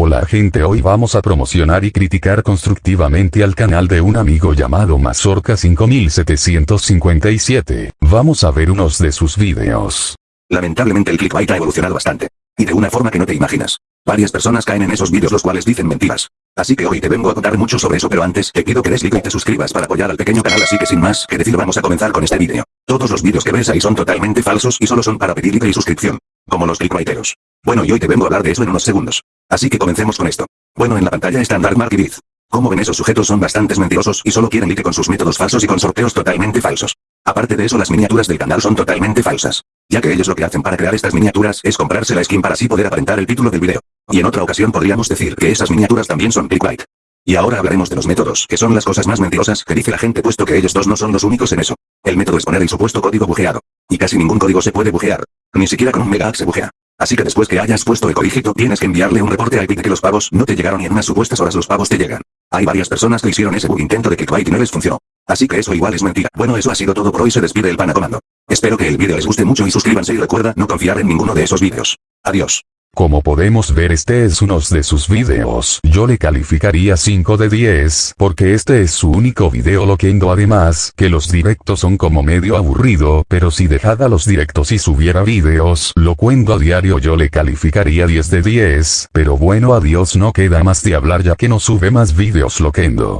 Hola gente hoy vamos a promocionar y criticar constructivamente al canal de un amigo llamado Mazorca 5757. Vamos a ver unos de sus videos. Lamentablemente el clickbait ha evolucionado bastante. Y de una forma que no te imaginas. Varias personas caen en esos vídeos los cuales dicen mentiras. Así que hoy te vengo a contar mucho sobre eso pero antes te pido que des like y te suscribas para apoyar al pequeño canal así que sin más que decir vamos a comenzar con este vídeo. Todos los vídeos que ves ahí son totalmente falsos y solo son para pedir like y suscripción. Como los clickbaiteros. Bueno y hoy te vengo a hablar de eso en unos segundos. Así que comencemos con esto. Bueno en la pantalla están Dark y Biz. Como ven esos sujetos son bastantes mentirosos y solo quieren like con sus métodos falsos y con sorteos totalmente falsos. Aparte de eso las miniaturas del canal son totalmente falsas. Ya que ellos lo que hacen para crear estas miniaturas es comprarse la skin para así poder aparentar el título del video. Y en otra ocasión podríamos decir que esas miniaturas también son clickbait. Y ahora hablaremos de los métodos, que son las cosas más mentirosas que dice la gente puesto que ellos dos no son los únicos en eso. El método es poner el supuesto código bujeado. Y casi ningún código se puede bujear. Ni siquiera con un mega se bujea. Así que después que hayas puesto el codígito tienes que enviarle un reporte a Epic de que los pavos no te llegaron y en unas supuestas horas los pavos te llegan. Hay varias personas que hicieron ese bug intento de clickbait y no les funcionó. Así que eso igual es mentira. Bueno eso ha sido todo por hoy se despide el pana comando. Espero que el vídeo les guste mucho y suscríbanse y recuerda no confiar en ninguno de esos vídeos. Adiós. Como podemos ver este es uno de sus videos. Yo le calificaría 5 de 10 porque este es su único video loquendo además que los directos son como medio aburrido pero si dejada los directos y subiera videos locuendo a diario yo le calificaría 10 de 10 pero bueno adiós no queda más de hablar ya que no sube más videos loquendo.